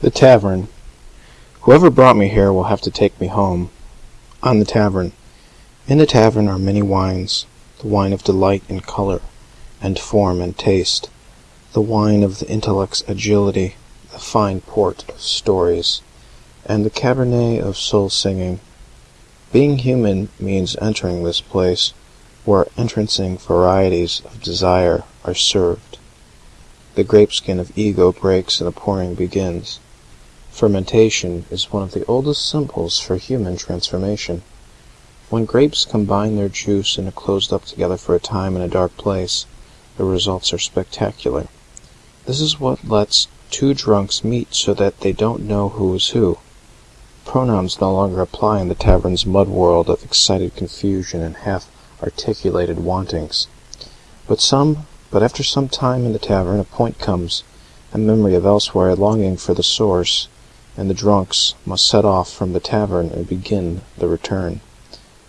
The Tavern Whoever brought me here will have to take me home. On the Tavern In the tavern are many wines, The wine of delight in colour, and form and taste, The wine of the intellect's agility, The fine port of stories, and the cabernet of soul singing. Being human means entering this place Where entrancing varieties of desire are served. The grapeskin of ego breaks and the pouring begins. Fermentation is one of the oldest symbols for human transformation. When grapes combine their juice and are closed up together for a time in a dark place, the results are spectacular. This is what lets two drunks meet so that they don't know who is who. Pronouns no longer apply in the tavern's mud world of excited confusion and half articulated wantings. But some but after some time in the tavern a point comes, a memory of elsewhere, a longing for the source and the drunks must set off from the tavern and begin the return.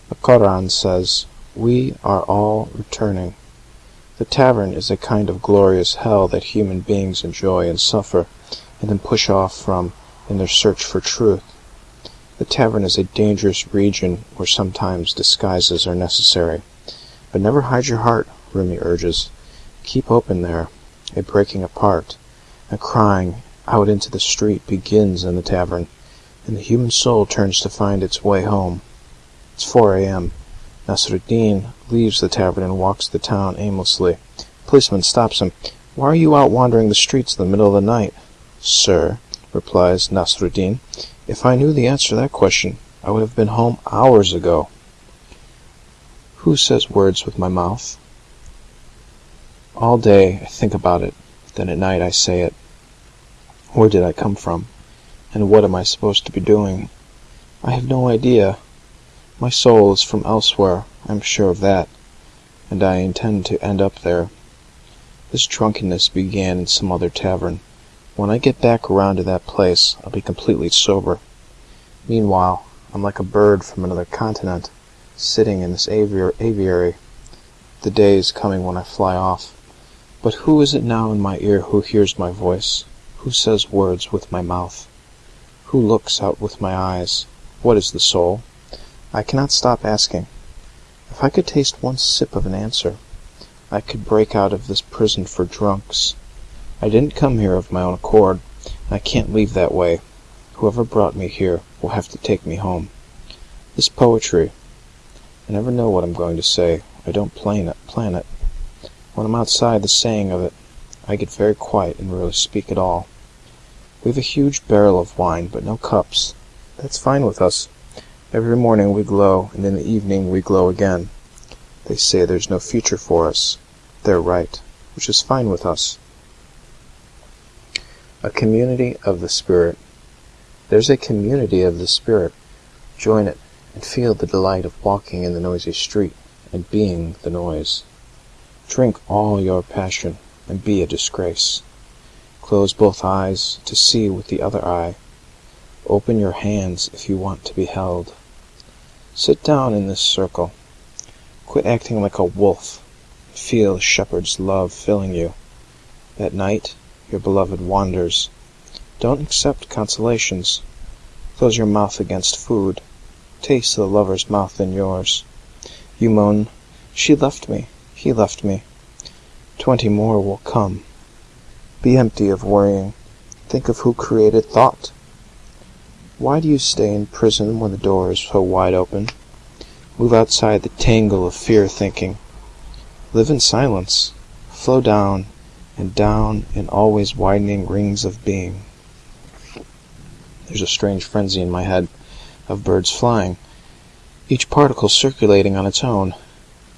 The Koran says, "We are all returning." The tavern is a kind of glorious hell that human beings enjoy and suffer, and then push off from in their search for truth. The tavern is a dangerous region where sometimes disguises are necessary. But never hide your heart, Rumi urges. Keep open there. A breaking apart, a crying out into the street begins in the tavern, and the human soul turns to find its way home. It's 4 a.m. Nasruddin leaves the tavern and walks the town aimlessly. policeman stops him. "Why are you out wandering the streets in the middle of the night?" "Sir," replies Nasruddin, "if I knew the answer to that question, I would have been home hours ago." Who says words with my mouth? All day I think about it, then at night I say it. Where did I come from? And what am I supposed to be doing? I have no idea. My soul is from elsewhere, I am sure of that, and I intend to end up there. This drunkenness began in some other tavern. When I get back around to that place, I'll be completely sober. Meanwhile, I'm like a bird from another continent, sitting in this aviary. The day is coming when I fly off. But who is it now in my ear who hears my voice? Who says words with my mouth? Who looks out with my eyes? What is the soul? I cannot stop asking. If I could taste one sip of an answer, I could break out of this prison for drunks. I didn't come here of my own accord, and I can't leave that way. Whoever brought me here will have to take me home. This poetry, I never know what I'm going to say. I don't plan it. Plan it. When I'm outside the saying of it, I get very quiet and rarely speak at all. We have a huge barrel of wine, but no cups. That's fine with us. Every morning we glow, and in the evening we glow again. They say there's no future for us. They're right, which is fine with us. A community of the Spirit. There's a community of the Spirit. Join it, and feel the delight of walking in the noisy street, and being the noise. Drink all your passion and be a disgrace. Close both eyes to see with the other eye. Open your hands if you want to be held. Sit down in this circle. Quit acting like a wolf. Feel shepherd's love filling you. At night, your beloved wanders. Don't accept consolations. Close your mouth against food. Taste the lover's mouth in yours. You moan, She left me, he left me. Twenty more will come. Be empty of worrying. Think of who created thought. Why do you stay in prison when the door is so wide open? Move outside the tangle of fear thinking. Live in silence. Flow down and down in always widening rings of being. There's a strange frenzy in my head of birds flying, each particle circulating on its own.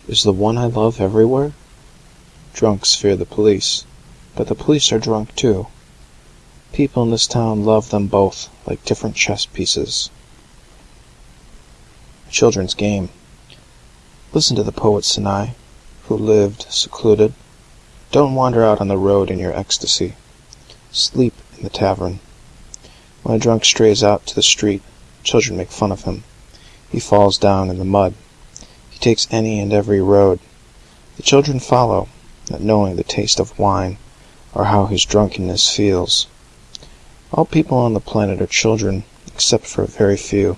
Is the one I love everywhere? Drunks fear the police, but the police are drunk too. People in this town love them both like different chess pieces. Children's game. Listen to the poet Sanai, who lived secluded. Don't wander out on the road in your ecstasy. Sleep in the tavern. When a drunk strays out to the street, children make fun of him. He falls down in the mud. He takes any and every road. The children follow, not knowing the taste of wine, or how his drunkenness feels. All people on the planet are children, except for a very few.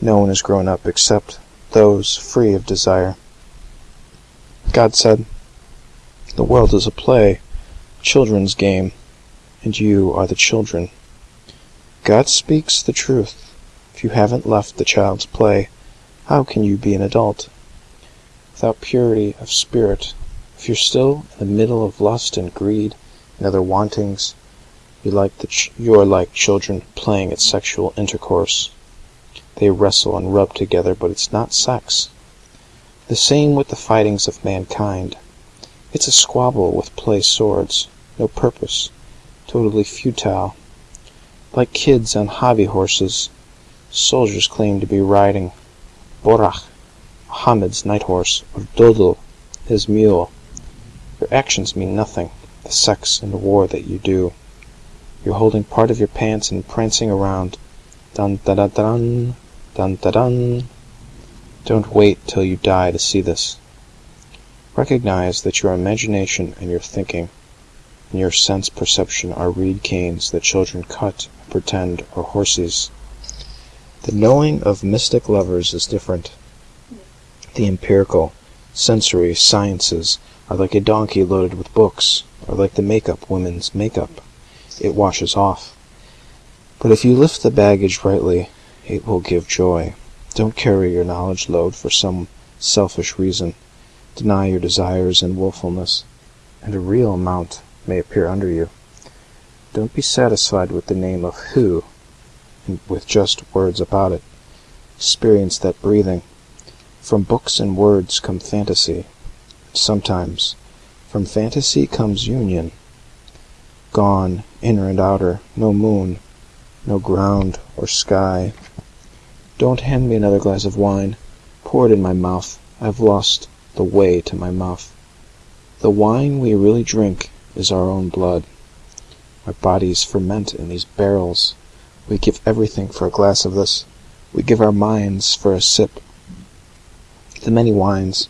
No one is grown up except those free of desire. God said, The world is a play, a children's game, and you are the children. God speaks the truth. If you haven't left the child's play, how can you be an adult? Without purity of spirit, if you're still in the middle of lust and greed and other wantings, you are like children playing at sexual intercourse. They wrestle and rub together, but it's not sex. The same with the fightings of mankind. It's a squabble with play swords, no purpose, totally futile. Like kids on hobby horses, soldiers claim to be riding Buraq, Mohammed's night horse, or Dodo, his mule. Your actions mean nothing, the sex and the war that you do. You're holding part of your pants and prancing around. Dun da da dun, dun da dun. Don't wait till you die to see this. Recognize that your imagination and your thinking and your sense perception are reed canes that children cut and pretend are horses. The knowing of mystic lovers is different. The empirical, sensory sciences are like a donkey loaded with books, or like the make-up women's make-up. It washes off. But if you lift the baggage rightly, it will give joy. Don't carry your knowledge load for some selfish reason. Deny your desires and wilfulness, and a real amount may appear under you. Don't be satisfied with the name of Who, and with just words about it. Experience that breathing. From books and words come fantasy. Sometimes from fantasy comes union. Gone, inner and outer, no moon, no ground or sky. Don't hand me another glass of wine. Pour it in my mouth. I've lost the way to my mouth. The wine we really drink is our own blood. Our bodies ferment in these barrels. We give everything for a glass of this. We give our minds for a sip. The many wines.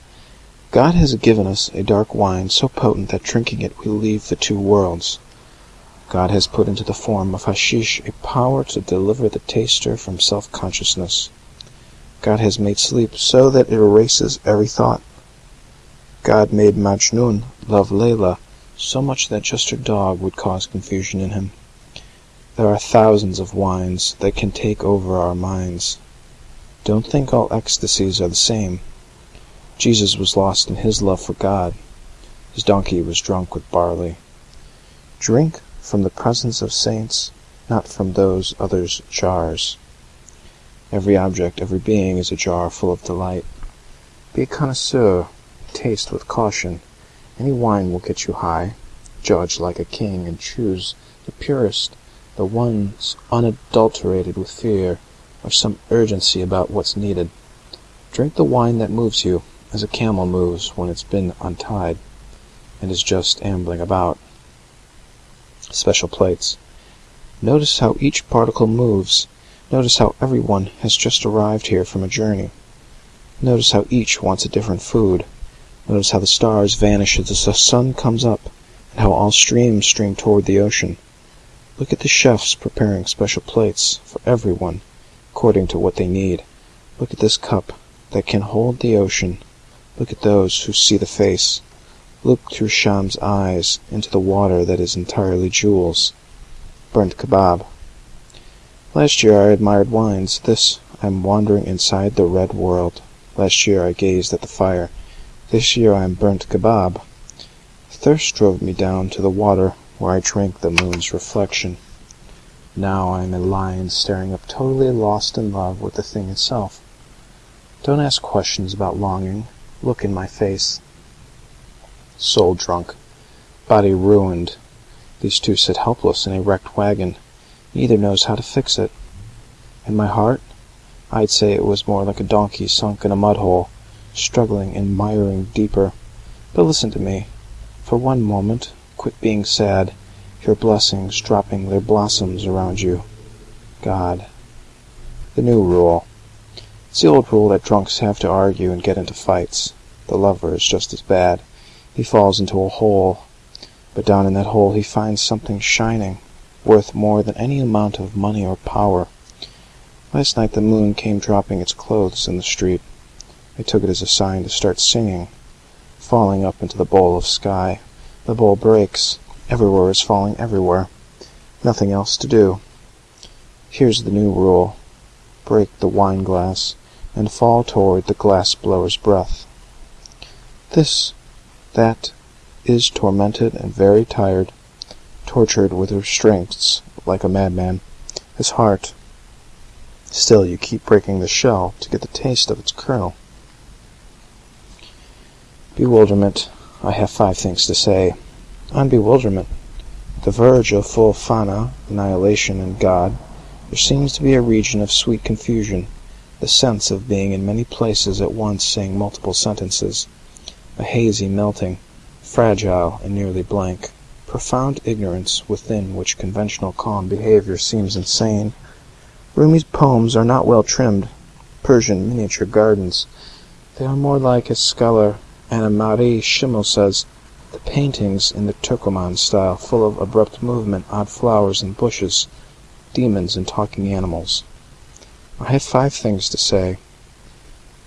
God has given us a dark wine so potent that drinking it we leave the two worlds. God has put into the form of hashish a power to deliver the taster from self-consciousness. God has made sleep so that it erases every thought. God made Majnun love Layla so much that just her dog would cause confusion in him. There are thousands of wines that can take over our minds. Don't think all ecstasies are the same. Jesus was lost in his love for God. His donkey was drunk with barley. Drink from the presence of saints, not from those others' jars. Every object, every being is a jar full of delight. Be a connoisseur, taste with caution. Any wine will get you high. Judge like a king, and choose the purest, the ones unadulterated with fear or some urgency about what's needed. Drink the wine that moves you, as a camel moves when it's been untied, and is just ambling about. Special plates. Notice how each particle moves. Notice how everyone has just arrived here from a journey. Notice how each wants a different food. Notice how the stars vanish as the sun comes up, and how all streams stream toward the ocean. Look at the chefs preparing special plates for everyone, according to what they need. Look at this cup that can hold the ocean. Look at those who see the face. Look through Shams' eyes into the water that is entirely jewels. Burnt kebab. Last year I admired wines. This I am wandering inside the red world. Last year I gazed at the fire. This year I am burnt kebab. Thirst drove me down to the water where I drank the moon's reflection. Now I am a lion staring up totally lost in love with the thing itself. Don't ask questions about longing. Look in my face. Soul drunk. Body ruined. These two sit helpless in a wrecked wagon. Neither knows how to fix it. And my heart? I'd say it was more like a donkey sunk in a mud hole, struggling and miring deeper. But listen to me. For one moment, quit being sad. Your blessings dropping their blossoms around you. God. The new rule. It's the old rule that drunks have to argue and get into fights. The lover is just as bad. He falls into a hole, but down in that hole he finds something shining, worth more than any amount of money or power. Last night the moon came dropping its clothes in the street. I took it as a sign to start singing, falling up into the bowl of sky. The bowl breaks. Everywhere is falling everywhere. Nothing else to do. Here's the new rule. Break the wine glass and fall toward the glass blower's breath. This, that, is tormented and very tired, tortured with restraints like a madman. His heart. Still you keep breaking the shell to get the taste of its kernel. Bewilderment. I have five things to say. On bewilderment. The verge of full fana, annihilation, and God, there seems to be a region of sweet confusion, the sense of being in many places at once saying multiple sentences, a hazy melting, fragile and nearly blank, profound ignorance within which conventional calm behavior seems insane. Rumi's poems are not well trimmed, Persian miniature gardens. They are more like, as scholar Annemarie Schimmel says, the paintings in the Turcoman style, full of abrupt movement, odd flowers and bushes, demons and talking animals. I have five things to say.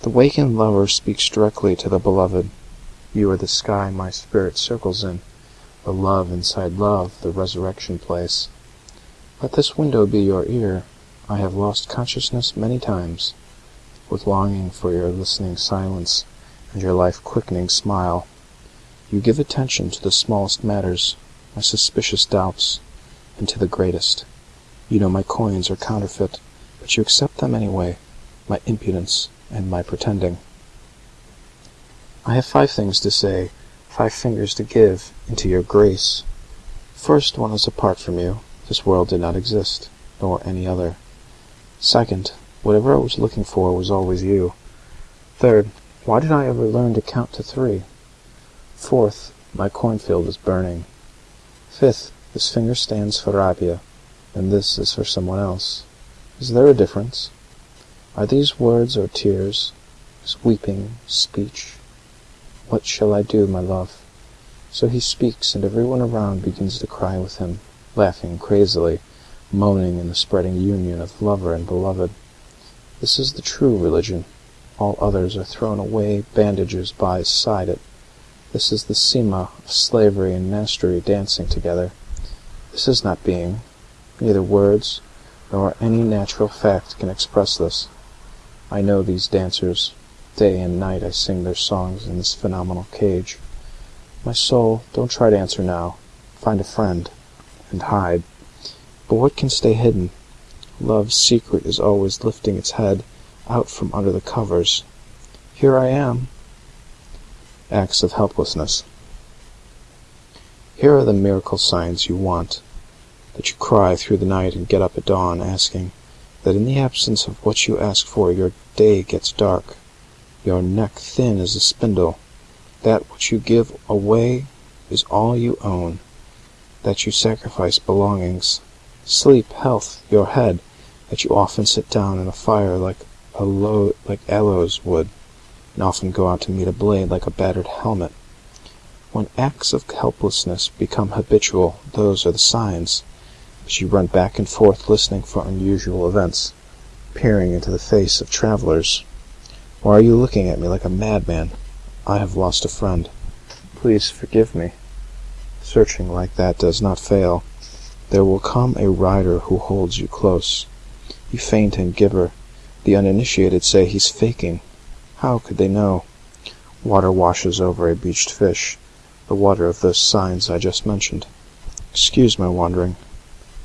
The wakened lover speaks directly to the beloved. You are the sky my spirit circles in, the love inside love, the resurrection place. Let this window be your ear. I have lost consciousness many times, with longing for your listening silence and your life-quickening smile. You give attention to the smallest matters, my suspicious doubts, and to the greatest. You know my coins are counterfeit, but you accept them anyway, my impudence and my pretending. I have five things to say, five fingers to give into your grace. First, one is apart from you. This world did not exist, nor any other. Second, whatever I was looking for was always you. Third, why did I ever learn to count to three? Fourth, my cornfield is burning. Fifth, this finger stands for Rabia, and this is for someone else. Is there a difference? Are these words or tears? Is weeping speech? What shall I do, my love? So he speaks, and everyone around begins to cry with him, laughing crazily, moaning in the spreading union of lover and beloved. This is the true religion. All others are thrown away, bandages by side it. This is the Sema of slavery and mastery dancing together. This is not being. Neither words nor any natural fact can express this. I know these dancers. Day and night I sing their songs in this phenomenal cage. My soul, don't try to answer now. Find a friend and hide. But what can stay hidden? Love's secret is always lifting its head out from under the covers. Here I am. Acts of helplessness. Here are the miracle signs you want, that you cry through the night and get up at dawn asking, that in the absence of what you ask for your day gets dark, your neck thin as a spindle, that what you give away is all you own, that you sacrifice belongings, sleep, health, your head, that you often sit down in a fire like a load like aloeswood, and often go out to meet a blade like a battered helmet. When acts of helplessness become habitual, those are the signs. You run back and forth listening for unusual events, peering into the face of travelers. Why are you looking at me like a madman? I have lost a friend. Please forgive me. Searching like that does not fail. There will come a rider who holds you close. You faint and gibber. The uninitiated say he's faking. How could they know? Water washes over a beached fish, the water of those signs I just mentioned. Excuse my wandering.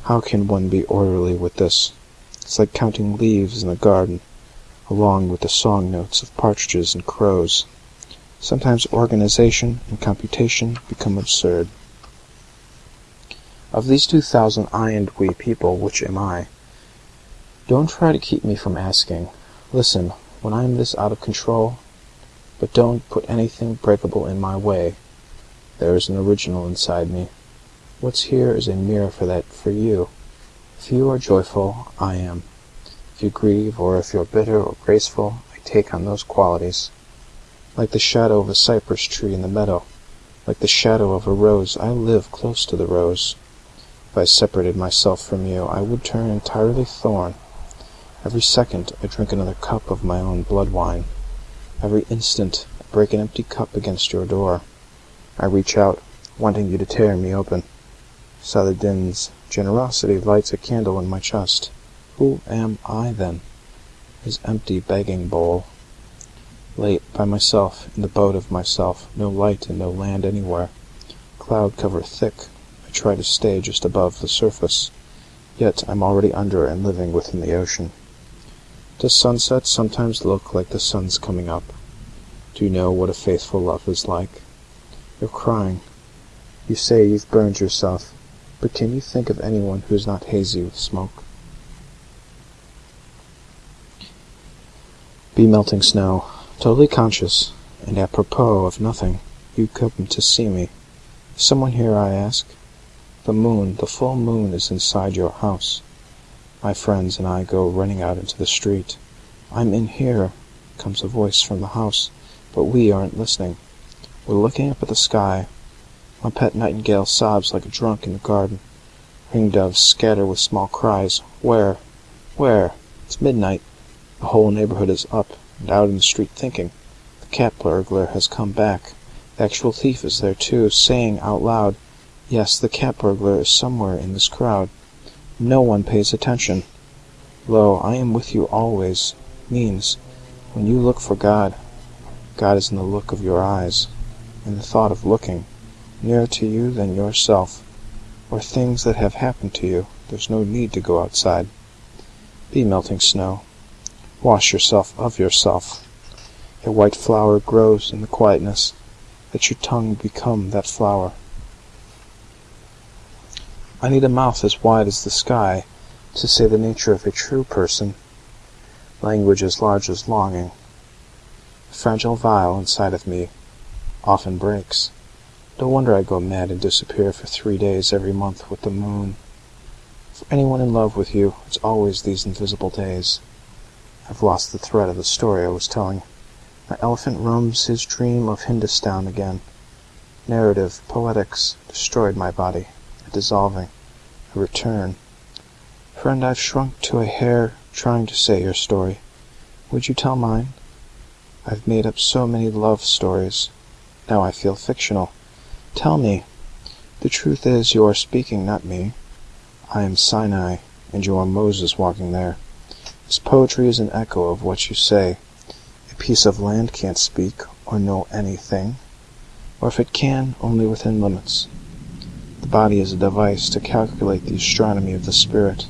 How can one be orderly with this? It's like counting leaves in a garden, along with the song notes of partridges and crows. Sometimes organization and computation become absurd. Of these two thousand I and we people, which am I? Don't try to keep me from asking. Listen, when I am this out of control, but don't put anything breakable in my way. There is an original inside me. What's here is a mirror for that for you. If you are joyful, I am. If you grieve, or if you're bitter or graceful, I take on those qualities. Like the shadow of a cypress tree in the meadow, like the shadow of a rose, I live close to the rose. If I separated myself from you, I would turn entirely thorn. Every second I drink another cup of my own blood wine. Every instant I break an empty cup against your door. I reach out, wanting you to tear me open. Saladin's generosity lights a candle in my chest. Who am I, then? His empty begging bowl. Late, by myself, in the boat of myself, no light and no land anywhere. Cloud cover thick, I try to stay just above the surface, yet I'm already under and living within the ocean. Does sunset sometimes look like the sun's coming up? Do you know what a faithful love is like? You're crying. You say you've burned yourself, but can you think of anyone who is not hazy with smoke? Be melting snow, totally conscious, and apropos of nothing, you come to see me. Someone here, I ask? The moon, the full moon, is inside your house. My friends and I go running out into the street. "I'm in here," comes a voice from the house, but we aren't listening. We're looking up at the sky. My pet nightingale sobs like a drunk in the garden. Ringdoves scatter with small cries. Where? Where? It's midnight. The whole neighborhood is up and out in the street thinking. The cat burglar has come back. The actual thief is there too, saying out loud, "Yes, the cat burglar is somewhere in this crowd." No one pays attention. "Lo, I am with you always," means, when you look for God, God is in the look of your eyes, in the thought of looking, nearer to you than yourself, or things that have happened to you. There's no need to go outside. Be melting snow. Wash yourself of yourself. A white flower grows in the quietness. Let your tongue become that flower. I need a mouth as wide as the sky to say the nature of a true person. Language as large as longing. Fragile vial inside of me often breaks. No wonder I go mad and disappear for three days every month with the moon. For anyone in love with you, it's always these invisible days. I've lost the thread of the story I was telling. My elephant roams his dream of Hindostan again. Narrative, poetics, destroyed my body. A dissolving. A return. Friend, I've shrunk to a hair trying to say your story. Would you tell mine? I've made up so many love stories. Now I feel fictional. Tell me. The truth is, you are speaking, not me. I am Sinai, and you are Moses walking there. This poetry is an echo of what you say. A piece of land can't speak, or know anything, or if it can, only within limits. The body is a device to calculate the astronomy of the spirit.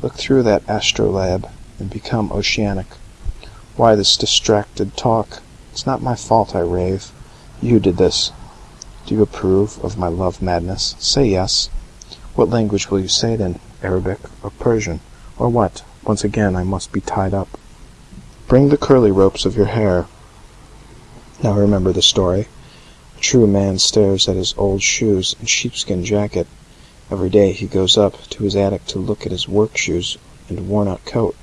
Look through that astrolabe, and become oceanic. Why this distracted talk? It's not my fault I rave. You did this. Do you approve of my love madness? Say yes. What language will you say it in? Arabic or Persian? Or what? Once again I must be tied up. Bring the curly ropes of your hair. Now remember the story. A true man stares at his old shoes and sheepskin jacket. Every day he goes up to his attic to look at his work shoes and worn-out coat.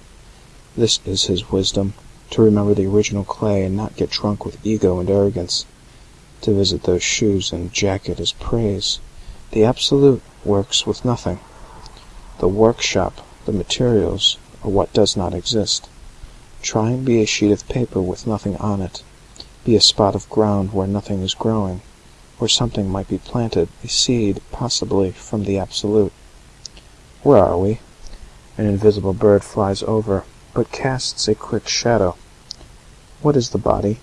This is his wisdom, to remember the original clay and not get drunk with ego and arrogance. To visit those shoes and jacket is praise. The Absolute works with nothing. The workshop, the materials, are what does not exist. Try and be a sheet of paper with nothing on it. Be a spot of ground where nothing is growing, where something might be planted, a seed, possibly, from the Absolute. Where are we? An invisible bird flies over, but casts a quick shadow. What is the body?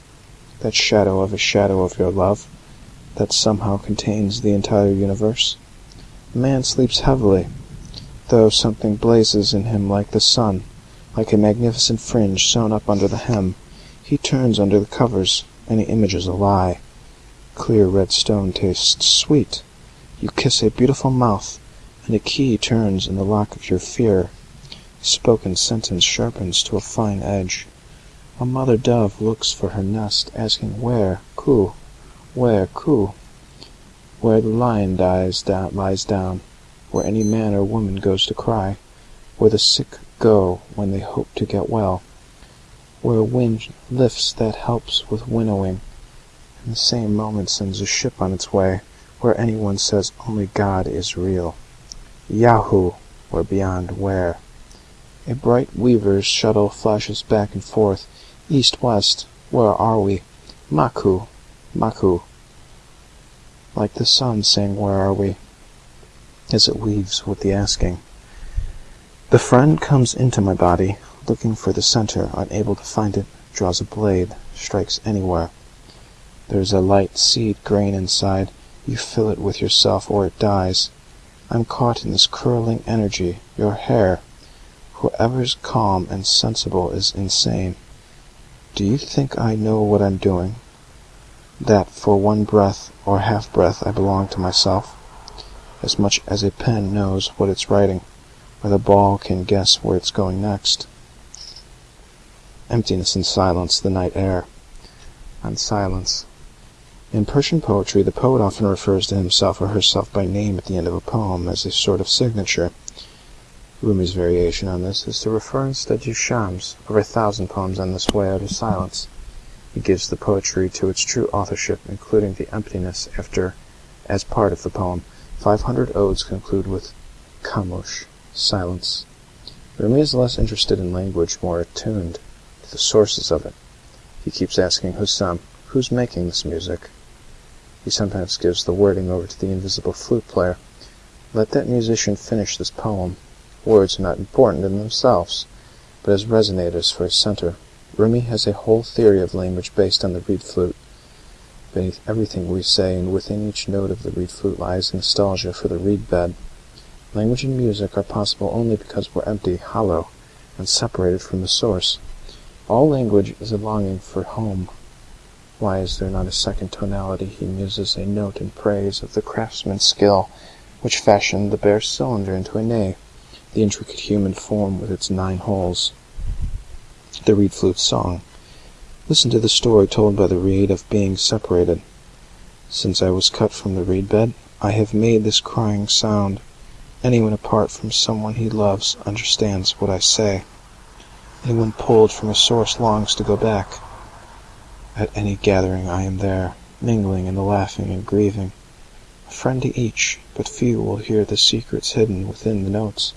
That shadow of a shadow of your love, that somehow contains the entire universe. Man sleeps heavily, though something blazes in him like the sun, like a magnificent fringe sewn up under the hem. He turns under the covers, and the image is a lie. Clear red stone tastes sweet. You kiss a beautiful mouth, and a key turns in the lock of your fear. A spoken sentence sharpens to a fine edge. A mother dove looks for her nest, asking where, coo, where, coo, where the lion lies down where any man or woman goes to cry, where the sick go when they hope to get well, where a wind lifts that helps with winnowing, and the same moment sends a ship on its way, where anyone says only God is real. Yahoo! or beyond where. A bright weaver's shuttle flashes back and forth, east west. Where are we? Maku! Maku! Like the sun saying where are we? As it weaves with the asking. The friend comes into my body, looking for the center, unable to find it, draws a blade, strikes anywhere. There's a light seed grain inside. You fill it with yourself or it dies. I'm caught in this curling energy. Your hair. Whoever's calm and sensible is insane. Do you think I know what I'm doing? That for one breath or half breath I belong to myself? As much as a pen knows what it's writing, or the ball can guess where it's going next. Emptiness and silence, the night air. And silence. In Persian poetry, the poet often refers to himself or herself by name at the end of a poem as a sort of signature. Rumi's variation on this is to refer instead to Shams. Over a thousand poems on this way out of silence. He gives the poetry to its true authorship, including the emptiness after as part of the poem. Five hundred odes conclude with Khamosh, silence. Rumi is less interested in language, more attuned to the sources of it. He keeps asking Hussam, who's making this music? He sometimes gives the wording over to the invisible flute player. Let that musician finish this poem. Words are not important in themselves, but as resonators for a center. Rumi has a whole theory of language based on the reed flute. Beneath everything we say and within each note of the reed flute lies nostalgia for the reed bed. Language and music are possible only because we're empty, hollow, and separated from the source. All language is a longing for home, why is there not a second tonality? He muses a note in praise of the craftsman's skill which fashioned the bare cylinder into a nave, the intricate human form with its nine holes. The reed flute's song. Listen to the story told by the reed of being separated. Since I was cut from the reed bed, I have made this crying sound. Anyone apart from someone he loves understands what I say. Anyone pulled from a source longs to go back. At any gathering I am there, mingling in the laughing and grieving, a friend to each, but few will hear the secrets hidden within the notes.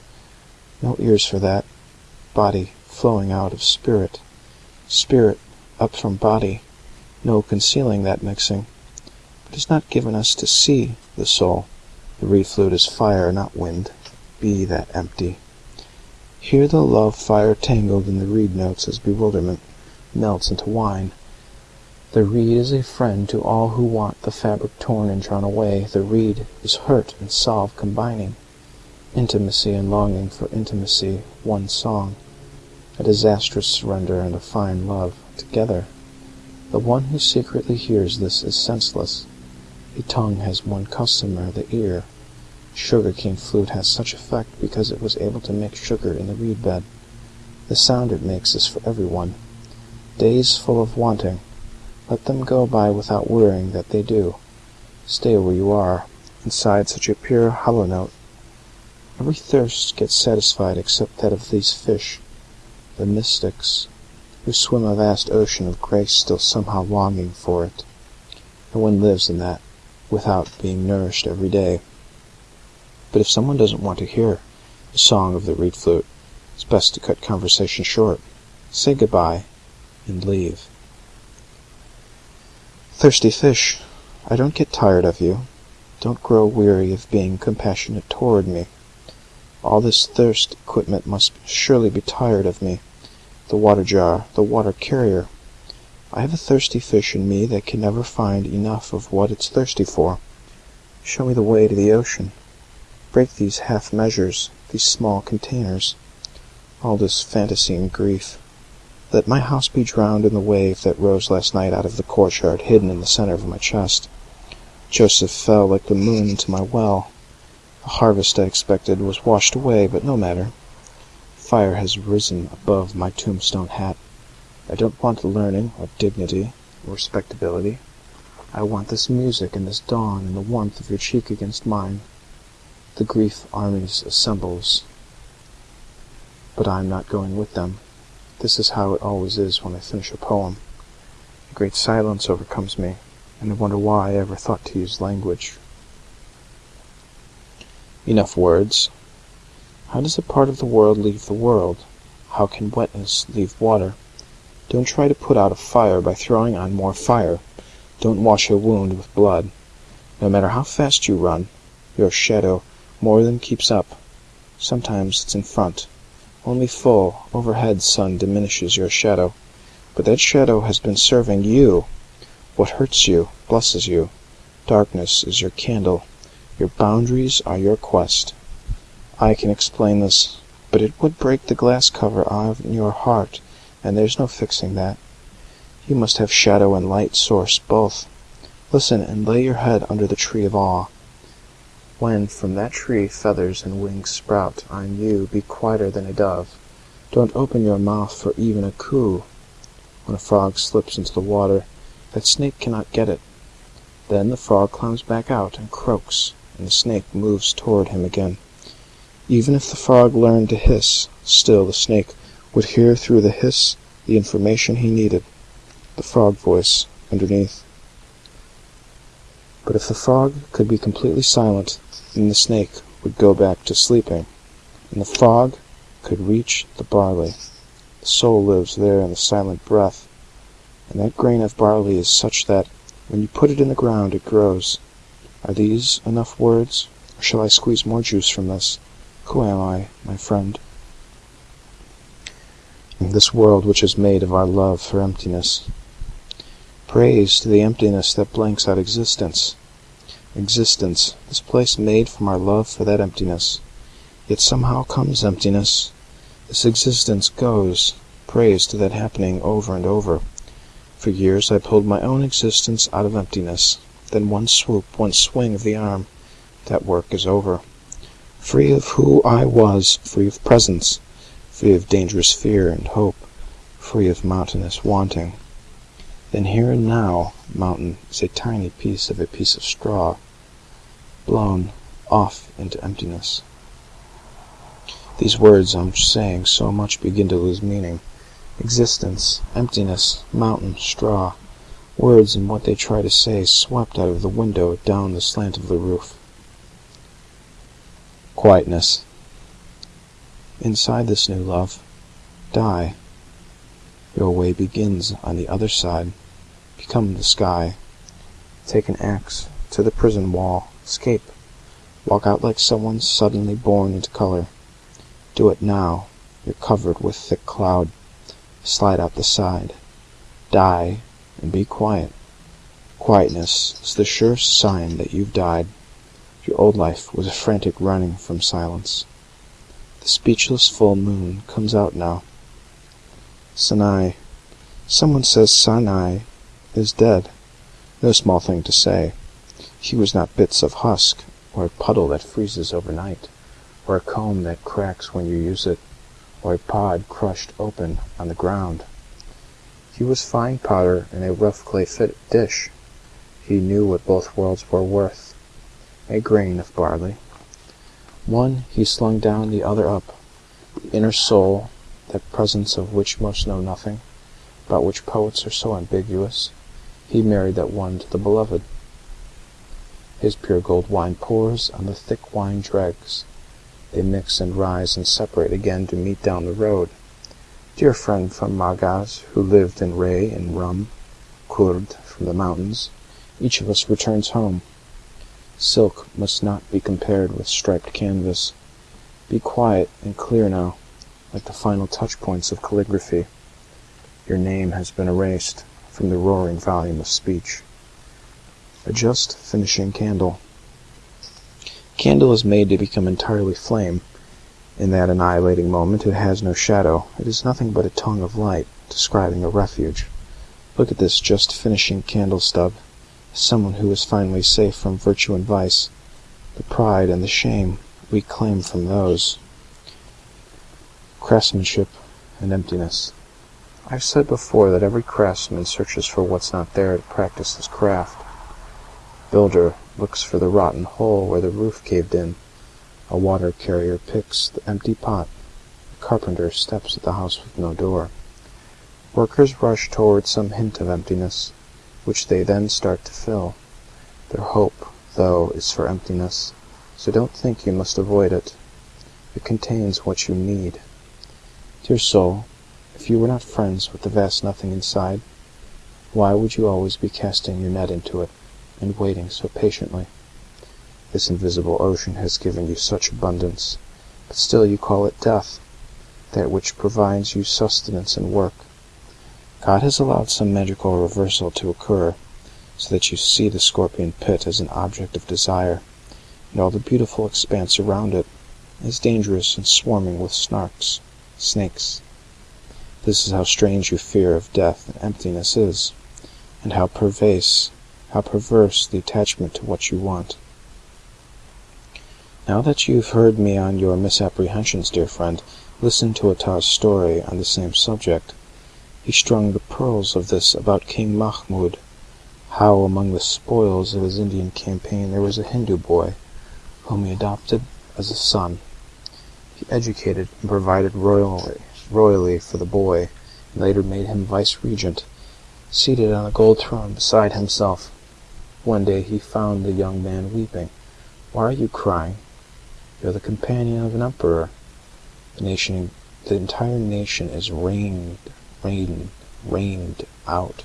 No ears for that. Body flowing out of spirit. Spirit up from body. No concealing that mixing. But it's not given us to see the soul. The reed flute is fire, not wind. Be that empty. Hear the love fire tangled in the reed notes as bewilderment melts into wine. The reed is a friend to all who want the fabric torn and drawn away. The reed is hurt and solve combining intimacy and longing for intimacy, one song, a disastrous surrender and a fine love, together. The one who secretly hears this is senseless. A tongue has one customer, the ear. Sugar cane flute has such effect because it was able to make sugar in the reed bed. The sound it makes is for everyone. Days full of wanting, let them go by without worrying that they do. Stay where you are, inside such a pure hollow note. Every thirst gets satisfied except that of these fish, the mystics, who swim a vast ocean of grace still somehow longing for it. No one lives in that without being nourished every day. But if someone doesn't want to hear the song of the reed flute, it's best to cut conversation short, say goodbye, and leave. Thirsty fish, I don't get tired of you. Don't grow weary of being compassionate toward me. All this thirst equipment must surely be tired of me. The water jar, the water carrier. I have a thirsty fish in me that can never find enough of what it's thirsty for. Show me the way to the ocean. Break these half measures, these small containers. All this fantasy and grief. Let my house be drowned in the wave that rose last night out of the courtyard, hidden in the center of my chest. Joseph fell like the moon into my well. The harvest I expected was washed away, but no matter. Fire has risen above my tombstone hat. I don't want the learning, or dignity, or respectability. I want this music and this dawn and the warmth of your cheek against mine. The grief armies assembles, but I am not going with them. This is how it always is when I finish a poem. A great silence overcomes me, and I wonder why I ever thought to use language. Enough words. How does a part of the world leave the world? How can wetness leave water? Don't try to put out a fire by throwing on more fire. Don't wash a wound with blood. No matter how fast you run, your shadow more than keeps up. Sometimes it's in front. Only full, overhead sun diminishes your shadow. But that shadow has been serving you. What hurts you, blesses you. Darkness is your candle. Your boundaries are your quest. I can explain this, but it would break the glass cover on your heart, and there's no fixing that. You must have shadow and light source both. Listen and lay your head under the tree of awe. When from that tree feathers and wings sprout on you, be quieter than a dove. Don't open your mouth for even a coo. When a frog slips into the water, that snake cannot get it. Then the frog climbs back out and croaks, and the snake moves toward him again. Even if the frog learned to hiss, still the snake would hear through the hiss the information he needed, the frog voice underneath. But if the frog could be completely silent, then the snake would go back to sleeping, and the frog could reach the barley. The soul lives there in the silent breath, and that grain of barley is such that, when you put it in the ground, it grows. Are these enough words, or shall I squeeze more juice from this? Who am I, my friend? In this world which is made of our love for emptiness. Praise to the emptiness that blanks out existence. Existence, this place made from our love for that emptiness. Yet somehow comes emptiness. This existence goes. Praise to that happening over and over. For years I pulled my own existence out of emptiness. Then one swoop, one swing of the arm. That work is over. Free of who I was, free of presence, free of dangerous fear and hope, free of mountainous wanting. Then here and now mountain is a tiny piece of a piece of straw, blown off into emptiness. These words I'm saying so much begin to lose meaning. Existence, emptiness, mountain, straw, words and what they try to say swept out of the window down the slant of the roof. Quietness. Inside this new love, die. Your way begins on the other side. Become the sky. Take an axe to the prison wall. Escape. Walk out like someone suddenly born into color. Do it now. You're covered with thick cloud. Slide out the side. Die and be quiet. Quietness is the sure sign that you've died. Your old life was a frantic running from silence. The speechless full moon comes out now. Sanai. Someone says Sanai is dead. No small thing to say. He was not bits of husk, or a puddle that freezes overnight, or a comb that cracks when you use it, or a pod crushed open on the ground. He was fine powder in a rough clay fit dish. He knew what both worlds were worth a grain of barley. One he slung down, the other up. The inner soul, that presence of which most know nothing, about which poets are so ambiguous, he married that one to the beloved. His pure gold wine pours on the thick wine dregs. They mix and rise and separate again to meet down the road. Dear friend from Magaz, who lived in Ray and Rum, Kurd from the mountains, each of us returns home. Silk must not be compared with striped canvas. Be quiet and clear now, like the final touch points of calligraphy. Your name has been erased from the roaring volume of speech. A just finishing candle. Candle is made to become entirely flame. In that annihilating moment it has no shadow. It is nothing but a tongue of light, describing a refuge. Look at this just finishing candle stub someone who is finally safe from virtue and vice, the pride and the shame we claim from those. Craftsmanship and emptiness. I've said before that every craftsman searches for what's not there to practice his craft. Builder looks for the rotten hole where the roof caved in. A water carrier picks the empty pot. A carpenter steps at the house with no door. Workers rush toward some hint of emptiness which they then start to fill. Their hope, though, is for emptiness, so don't think you must avoid it. It contains what you need. Dear soul, if you were not friends with the vast nothing inside, why would you always be casting your net into it, and waiting so patiently? This invisible ocean has given you such abundance, but still you call it death, that which provides you sustenance and work. God has allowed some magical reversal to occur, so that you see the scorpion pit as an object of desire, and all the beautiful expanse around it as dangerous and swarming with snarks, snakes. This is how strange your fear of death and emptiness is, and how perverse, how perverse the attachment to what you want. Now that you've heard me on your misapprehensions, dear friend, listen to Attar's story on the same subject. He strung the pearls of this about King Mahmud, how among the spoils of his Indian campaign there was a Hindu boy, whom he adopted as a son. He educated and provided royally, royally for the boy, and later made him vice-regent, seated on a gold throne beside himself. One day he found the young man weeping. "Why are you crying?" You're the companion of an emperor. The nation, the entire nation is rained, rained, rained out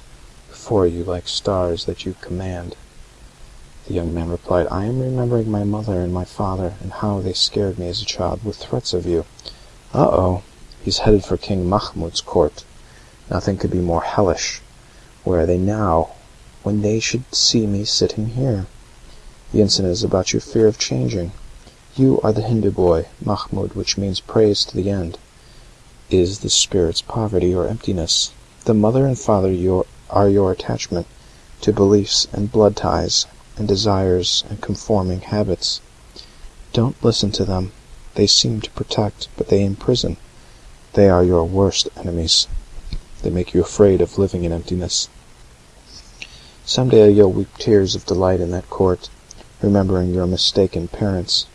before you like stars that you command. The young man replied, I am remembering my mother and my father, and how they scared me as a child with threats of you. Uh-oh, he's headed for King Mahmud's court. Nothing could be more hellish. Where are they now, when they should see me sitting here? The incident is about your fear of changing. You are the Hindu boy, Mahmud, which means praise to the end. Is the spirit's poverty or emptiness. The mother and father are your attachment to beliefs and blood ties and desires and conforming habits. Don't listen to them. They seem to protect, but they imprison. They are your worst enemies. They make you afraid of living in emptiness. Some day you'll weep tears of delight in that court, remembering your mistaken parents.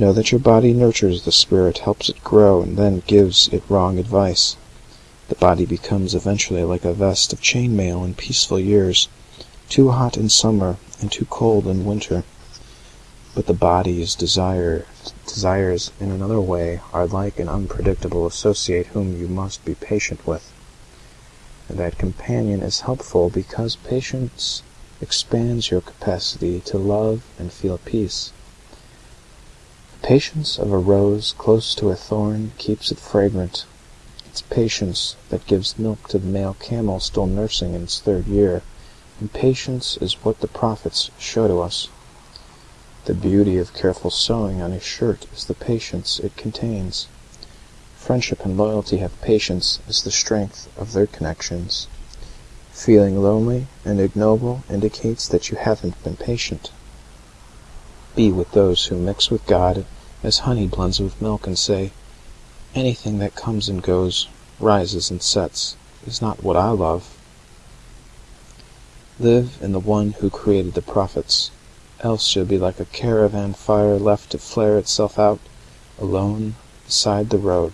Know that your body nurtures the spirit, helps it grow, and then gives it wrong advice. The body becomes eventually like a vest of chain mail in peaceful years, too hot in summer and too cold in winter. But the body's desire, desires in another way are like an unpredictable associate whom you must be patient with. That companion is helpful because patience expands your capacity to love and feel peace. Patience of a rose close to a thorn keeps it fragrant. It's patience that gives milk to the male camel still nursing in its third year, and patience is what the prophets show to us. The beauty of careful sewing on a shirt is the patience it contains. Friendship and loyalty have patience as the strength of their connections. Feeling lonely and ignoble indicates that you haven't been patient. Be with those who mix with God as honey blends with milk and say, Anything that comes and goes, rises and sets, is not what I love. Live in the one who created the prophets, else you'll be like a caravan fire left to flare itself out, alone, beside the road.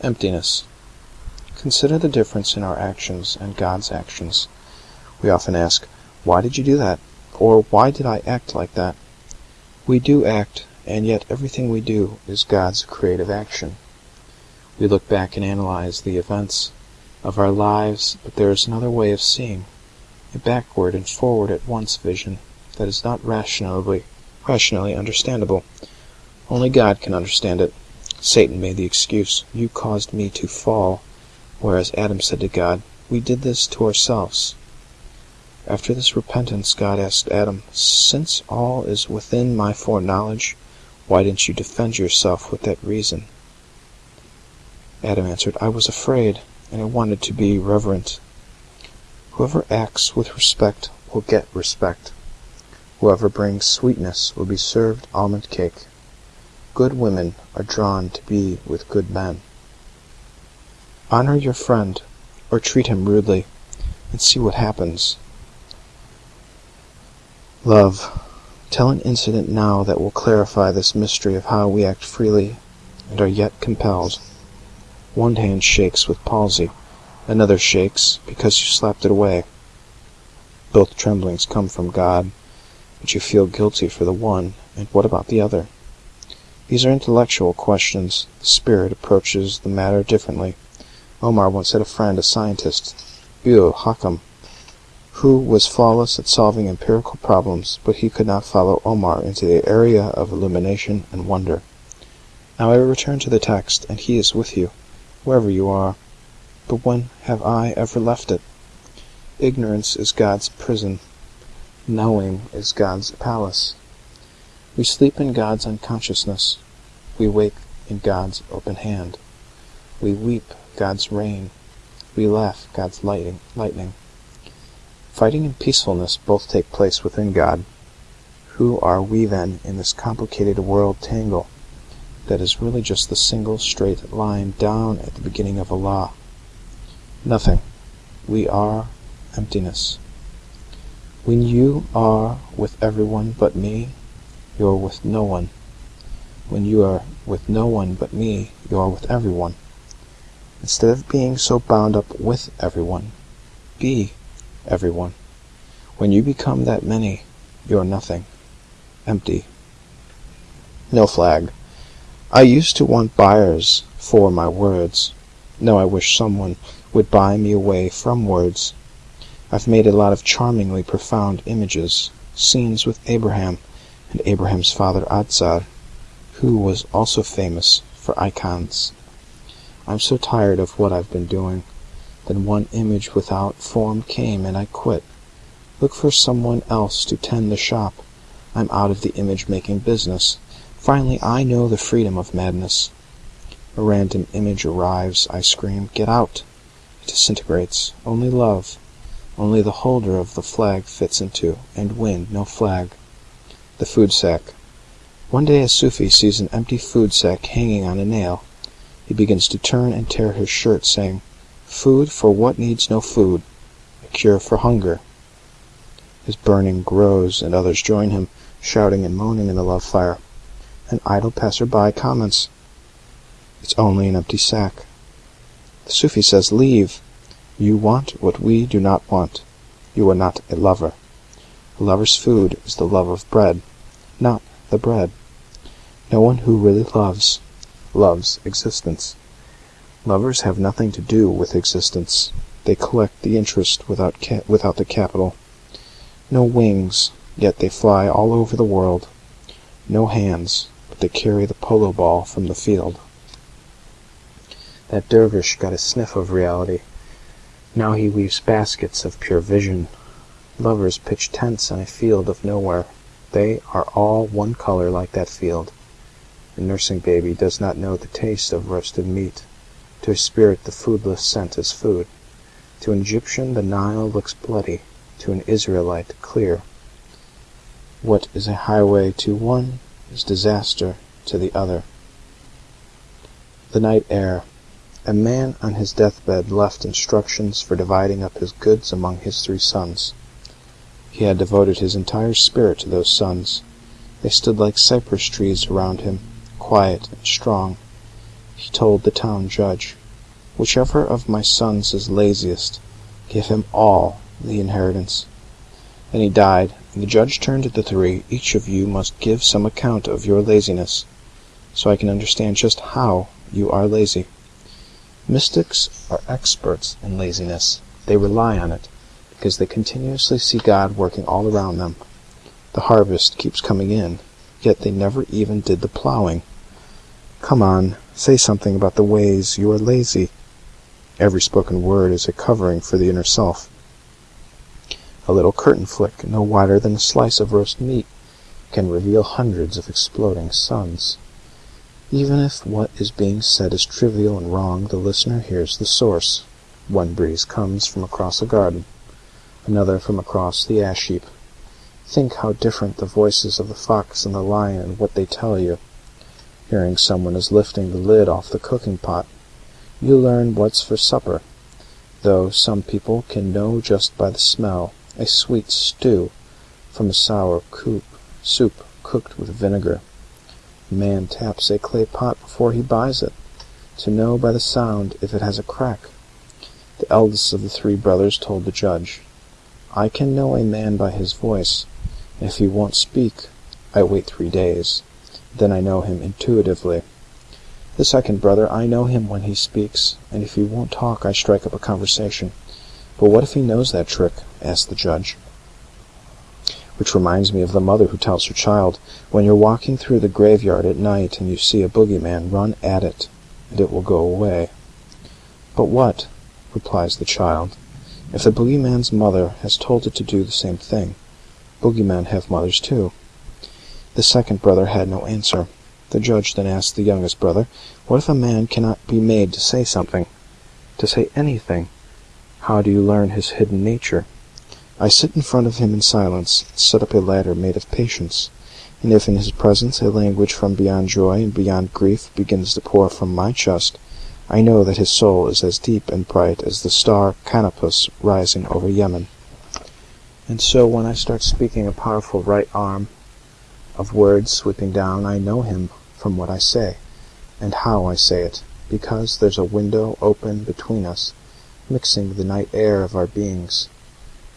Emptiness. Consider the difference in our actions and God's actions. We often ask, Why did you do that? Or why did I act like that? We do act, and yet everything we do is God's creative action. We look back and analyze the events of our lives, but there is another way of seeing, a backward and forward at once vision that is not rationally, rationally understandable. Only God can understand it. Satan made the excuse, You caused me to fall, whereas Adam said to God, We did this to ourselves. After this repentance God asked Adam, Since all is within my foreknowledge, why didn't you defend yourself with that reason? Adam answered, I was afraid, and I wanted to be reverent. Whoever acts with respect will get respect. Whoever brings sweetness will be served almond cake. Good women are drawn to be with good men. Honor your friend, or treat him rudely, and see what happens. Love. Tell an incident now that will clarify this mystery of how we act freely and are yet compelled. One hand shakes with palsy, another shakes because you slapped it away. Both tremblings come from God, but you feel guilty for the one, and what about the other? These are intellectual questions. The spirit approaches the matter differently. Omar once had a friend, a scientist, Ul Hakam, who was flawless at solving empirical problems, but he could not follow Omar into the area of illumination and wonder. Now I return to the text, and he is with you, wherever you are. But when have I ever left it? Ignorance is God's prison. Knowing is God's palace. We sleep in God's unconsciousness. We wake in God's open hand. We weep God's rain. We laugh God's lightning. lightning. Fighting and peacefulness both take place within God. Who are we then in this complicated world tangle that is really just the single straight line down at the beginning of a law? Nothing. We are emptiness. When you are with everyone but me, you are with no one. When you are with no one but me, you are with everyone. Instead of being so bound up with everyone, be everyone. When you become that many, you are nothing. Empty. No flag. I used to want buyers for my words. Now I wish someone would buy me away from words. I've made a lot of charmingly profound images, scenes with Abraham, and Abraham's father Azar, who was also famous for icons. I'm so tired of what I've been doing. Then one image without form came, and I quit. Look for someone else to tend the shop. I'm out of the image-making business. Finally I know the freedom of madness. A random image arrives. I scream, Get out! It disintegrates. Only love. Only the holder of the flag fits into, and wind, no flag. The food sack. One day a Sufi sees an empty food sack hanging on a nail. He begins to turn and tear his shirt, saying, Food for what needs no food, a cure for hunger. His burning grows, and others join him, shouting and moaning in the love fire. An idle passer-by comments, It's only an empty sack. The Sufi says, Leave. You want what we do not want. You are not a lover. A lover's food is the love of bread, not the bread. No one who really loves, loves existence. Lovers have nothing to do with existence. They collect the interest without, without the capital. No wings, yet they fly all over the world. No hands, but they carry the polo ball from the field. That dervish got a sniff of reality. Now he weaves baskets of pure vision. Lovers pitch tents in a field of nowhere. They are all one color like that field. The nursing baby does not know the taste of roasted meat. To a spirit the foodless scent is food. To an Egyptian the Nile looks bloody, to an Israelite clear. What is a highway to one is disaster to the other. The night air. A man on his deathbed left instructions for dividing up his goods among his three sons. He had devoted his entire spirit to those sons. They stood like cypress trees around him, quiet and strong. He told the town judge, Whichever of my sons is laziest, give him all the inheritance. Then he died, and the judge turned to the three. Each of you must give some account of your laziness, so I can understand just how you are lazy. Mystics are experts in laziness. They rely on it because they continuously see God working all around them. The harvest keeps coming in, yet they never even did the plowing. Come on, say something about the ways you are lazy. Every spoken word is a covering for the inner self. A little curtain flick, no wider than a slice of roast meat, can reveal hundreds of exploding suns. Even if what is being said is trivial and wrong, the listener hears the source. One breeze comes from across a garden another from across the ash heap. Think how different the voices of the fox and the lion and what they tell you. Hearing someone is lifting the lid off the cooking pot, you learn what's for supper, though some people can know just by the smell a sweet stew from a sour coop, soup cooked with vinegar. Man taps a clay pot before he buys it, to know by the sound if it has a crack. The eldest of the three brothers told the judge, I can know a man by his voice, if he won't speak, I wait three days. Then I know him intuitively. The second brother, I know him when he speaks, and if he won't talk I strike up a conversation. But what if he knows that trick? asked the judge. Which reminds me of the mother who tells her child, When you're walking through the graveyard at night and you see a boogeyman, run at it, and it will go away. But what, replies the child, if the boogeyman's mother has told it to do the same thing? Boogeymen have mothers too. The second brother had no answer. The judge then asked the youngest brother, What if a man cannot be made to say something? To say anything? How do you learn his hidden nature? I sit in front of him in silence, set up a ladder made of patience, and if in his presence a language from beyond joy and beyond grief begins to pour from my chest, I know that his soul is as deep and bright as the star Canopus rising over Yemen. And so when I start speaking a powerful right arm of words sweeping down, I know him from what I say, and how I say it, because there's a window open between us, mixing the night air of our beings.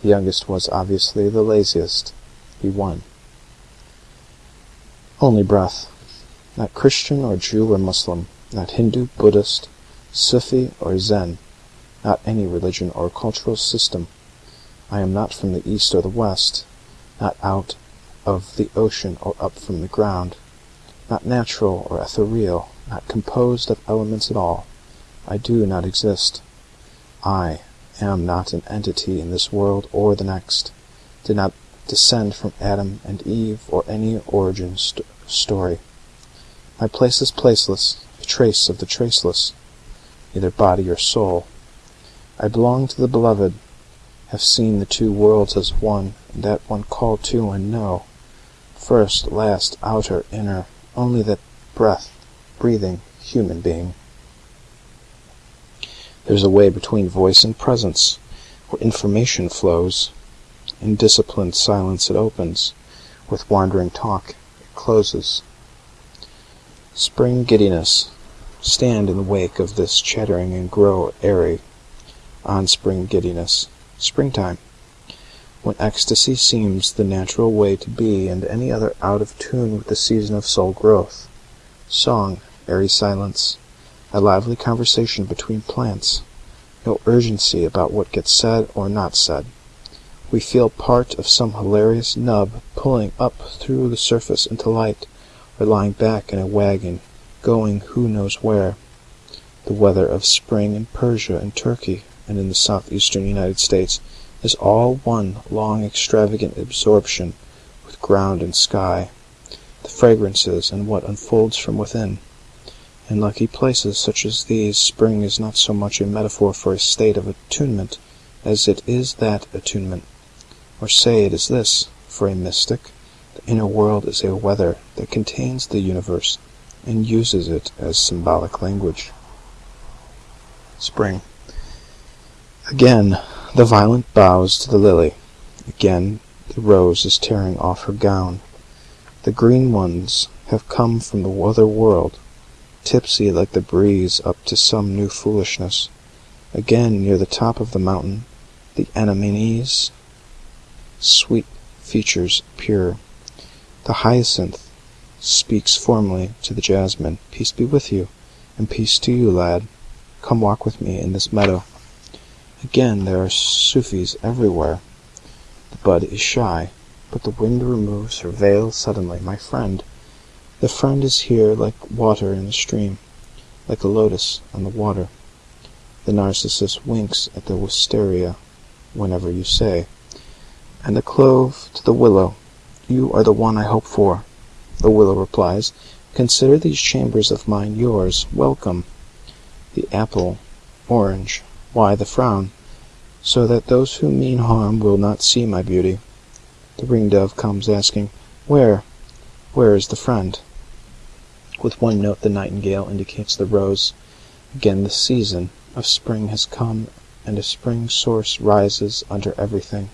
The youngest was obviously the laziest. He won. Only breath. Not Christian or Jew or Muslim, not Hindu, Buddhist, Sufi or Zen, not any religion or cultural system. I am not from the east or the west, not out of the ocean or up from the ground, not natural or ethereal, not composed of elements at all. I do not exist. I am not an entity in this world or the next, did not descend from Adam and Eve or any origin st story. My place is placeless, a trace of the traceless, neither body or soul. I belong to the beloved, have seen the two worlds as one, and that one called to and know. First, last, outer, inner, only that breath, breathing, human being. There's a way between voice and presence, where information flows. In disciplined silence it opens, with wandering talk it closes. Spring giddiness, stand in the wake of this chattering and grow airy. On spring giddiness, springtime, when ecstasy seems the natural way to be, and any other out of tune with the season of soul growth. Song, airy silence, a lively conversation between plants, no urgency about what gets said or not said. We feel part of some hilarious nub pulling up through the surface into light, or lying back in a wagon, going who knows where. The weather of spring in Persia and Turkey and in the southeastern United States is all one long extravagant absorption with ground and sky, the fragrances and what unfolds from within. In lucky places such as these spring is not so much a metaphor for a state of attunement as it is that attunement. Or say it is this, for a mystic, the inner world is a weather that contains the universe and uses it as symbolic language. Spring. Again the violet bows to the lily. Again the rose is tearing off her gown. The green ones have come from the other world, tipsy like the breeze up to some new foolishness. Again near the top of the mountain the anemones, sweet features pure. The hyacinth speaks formally to the jasmine, Peace be with you, and peace to you, lad. Come walk with me in this meadow. Again there are Sufis everywhere. The bud is shy, but the wind removes her veil suddenly. My friend, the friend is here like water in a stream, like a lotus on the water. The narcissus winks at the wisteria whenever you say, and the clove to the willow, You are the one I hope for. The willow replies, Consider these chambers of mine yours. Welcome. The apple, orange, why the frown? So that those who mean harm will not see my beauty. The ringdove comes asking, Where, where is the friend? With one note the nightingale indicates the rose. Again the season of spring has come, and a spring source rises under everything.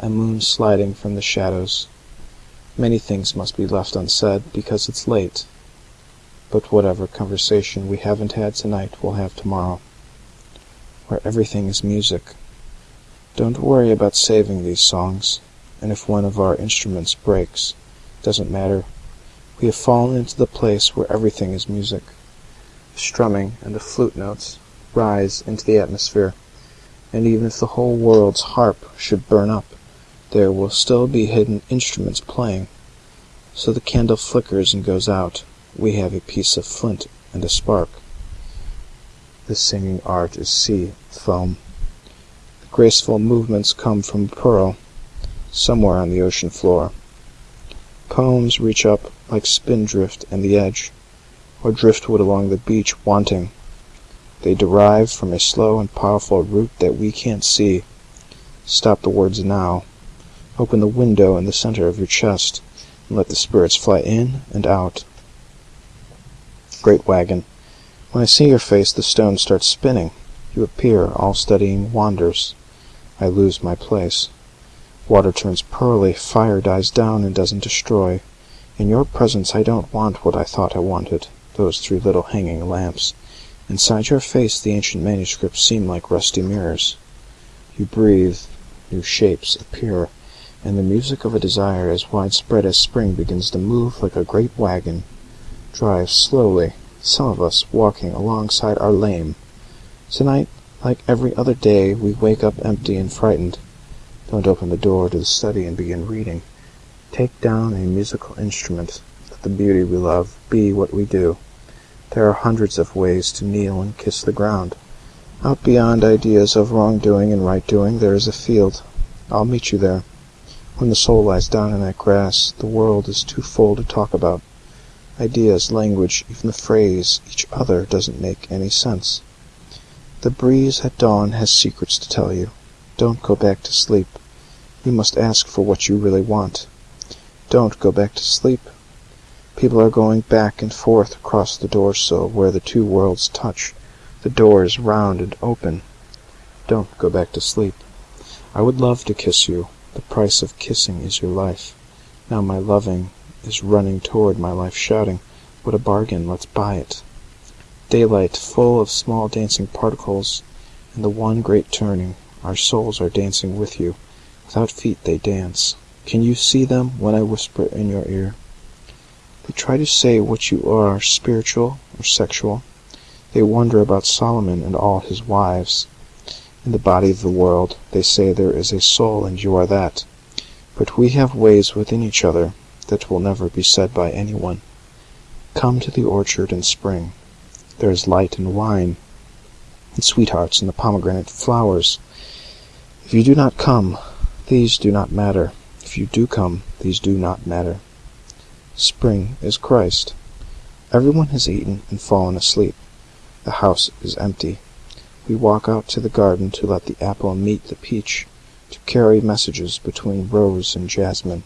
A moon sliding from the shadows. Many things must be left unsaid, because it's late. But whatever conversation we haven't had tonight we'll have tomorrow where everything is music. Don't worry about saving these songs, and if one of our instruments breaks, doesn't matter. We have fallen into the place where everything is music. The strumming and the flute notes rise into the atmosphere, and even if the whole world's harp should burn up, there will still be hidden instruments playing. So the candle flickers and goes out. We have a piece of flint and a spark. The singing art is sea foam. The graceful movements come from pearl, somewhere on the ocean floor. Poems reach up like spindrift and the edge, or driftwood along the beach wanting. They derive from a slow and powerful root that we can't see. Stop the words now. Open the window in the center of your chest, and let the spirits fly in and out. Great wagon. When I see your face, the stone starts spinning. You appear, all studying wanders. I lose my place. Water turns pearly, fire dies down and doesn't destroy. In your presence I don't want what I thought I wanted, those three little hanging lamps. Inside your face the ancient manuscripts seem like rusty mirrors. You breathe, new shapes appear, and the music of a desire as widespread as spring begins to move like a great wagon, drives slowly, some of us walking alongside our lame. Tonight, like every other day, we wake up empty and frightened. Don't open the door to the study and begin reading. Take down a musical instrument. Let the beauty we love be what we do. There are hundreds of ways to kneel and kiss the ground. Out beyond ideas of wrongdoing and right doing there is a field. I'll meet you there. When the soul lies down in that grass, the world is too full to talk about. Ideas, language, even the phrase "each other" doesn't make any sense. The breeze at dawn has secrets to tell you. Don't go back to sleep. You must ask for what you really want. Don't go back to sleep. People are going back and forth across the door sill where the two worlds touch. The door is round and open. Don't go back to sleep. I would love to kiss you. The price of kissing is your life. Now my loving is running toward my life shouting, "What a bargain! Let's buy it!" Daylight full of small dancing particles, and the one great turning, our souls are dancing with you. Without feet they dance. Can you see them when I whisper in your ear? They try to say what you are, spiritual or sexual. They wonder about Solomon and all his wives. In the body of the world, they say there is a soul and you are that. But we have ways within each other that will never be said by anyone. Come to the orchard in spring. There is light and wine, and sweethearts and the pomegranate flowers. If you do not come, these do not matter. If you do come, these do not matter. Spring is Christ. Everyone has eaten and fallen asleep. The house is empty. We walk out to the garden to let the apple meet the peach, to carry messages between rose and jasmine.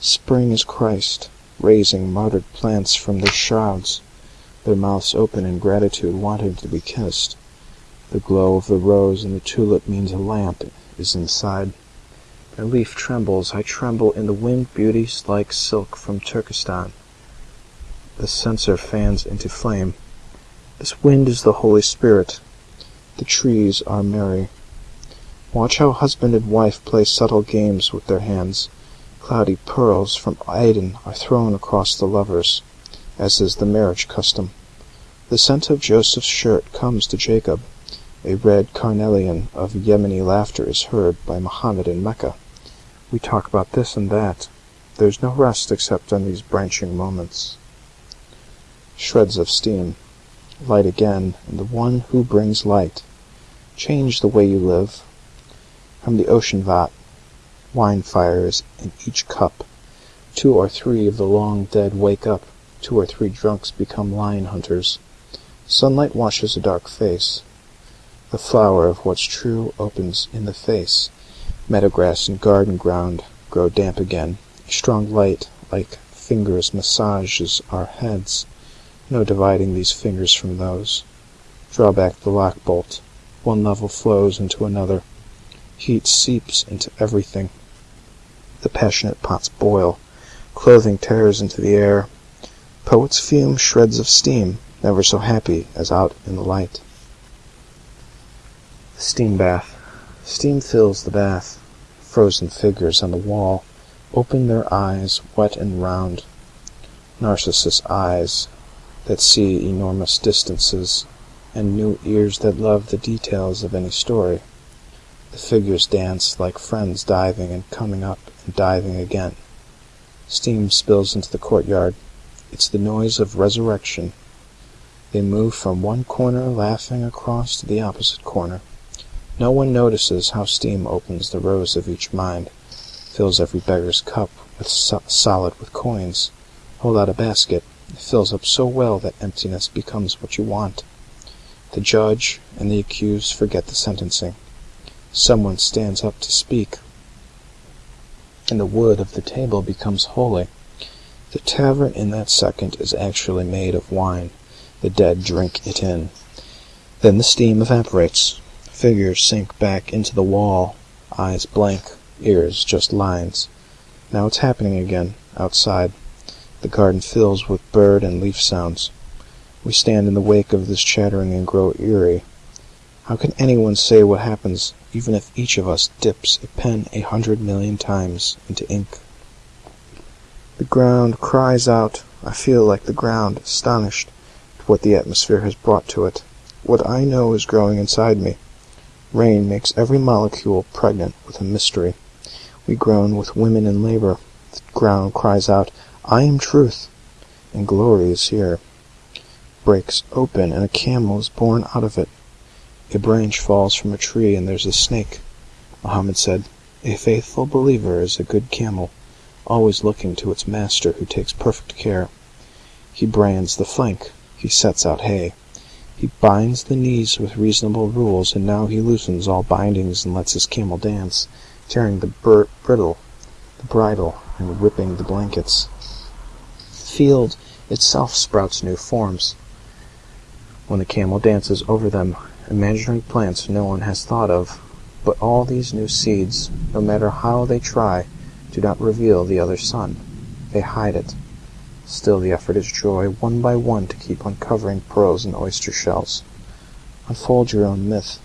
Spring is Christ, raising martyred plants from their shrouds, their mouths open in gratitude, wanting to be kissed. The glow of the rose and the tulip means a lamp is inside. A leaf trembles, I tremble in the wind beauties like silk from Turkestan. The censer fans into flame. This wind is the Holy Spirit. The trees are merry. Watch how husband and wife play subtle games with their hands. Cloudy pearls from Aden are thrown across the lovers, as is the marriage custom. The scent of Joseph's shirt comes to Jacob. A red carnelian of Yemeni laughter is heard by Mohammed in Mecca. We talk about this and that. There's no rest except on these branching moments. Shreds of steam. Light again, and the one who brings light. Change the way you live. From the ocean vat Wine fires in each cup. Two or three of the long dead wake up. Two or three drunks become lion hunters. Sunlight washes a dark face. The flower of what's true opens in the face. Meadowgrass and garden ground grow damp again. A strong light, like fingers, massages our heads. No dividing these fingers from those. Draw back the lock bolt. One level flows into another. Heat seeps into everything. The passionate pots boil. Clothing tears into the air. Poets fume shreds of steam, never so happy as out in the light. The steam bath. Steam fills the bath. Frozen figures on the wall open their eyes, wet and round. Narcissus eyes that see enormous distances, and new ears that love the details of any story. The figures dance like friends diving and coming up and diving again. Steam spills into the courtyard. It's the noise of resurrection. They move from one corner laughing across to the opposite corner. No one notices how steam opens the rows of each mind, fills every beggar's cup with so solid with coins. Hold out a basket. It fills up so well that emptiness becomes what you want. The judge and the accused forget the sentencing. Someone stands up to speak, and the wood of the table becomes holy. The tavern in that second is actually made of wine. The dead drink it in. Then the steam evaporates. Figures sink back into the wall, eyes blank, ears just lines. Now it's happening again, outside. The garden fills with bird and leaf sounds. We stand in the wake of this chattering and grow eerie. How can anyone say what happens even if each of us dips a pen a hundred million times into ink? The ground cries out. I feel like the ground, astonished at what the atmosphere has brought to it. What I know is growing inside me. Rain makes every molecule pregnant with a mystery. We groan with women in labor. The ground cries out, I am truth, and glory is here. Breaks open, and a camel is born out of it. A branch falls from a tree, and there's a snake. Mohammed said, A faithful believer is a good camel, always looking to its master who takes perfect care. He brands the flank. He sets out hay. He binds the knees with reasonable rules, and now he loosens all bindings and lets his camel dance, tearing the bridle, the bridle, and whipping the blankets. The field itself sprouts new forms. When the camel dances over them, imaginary plants no one has thought of, but all these new seeds, no matter how they try, do not reveal the other sun. They hide it. Still the effort is joy, one by one to keep uncovering pearls and oyster shells. Unfold your own myth.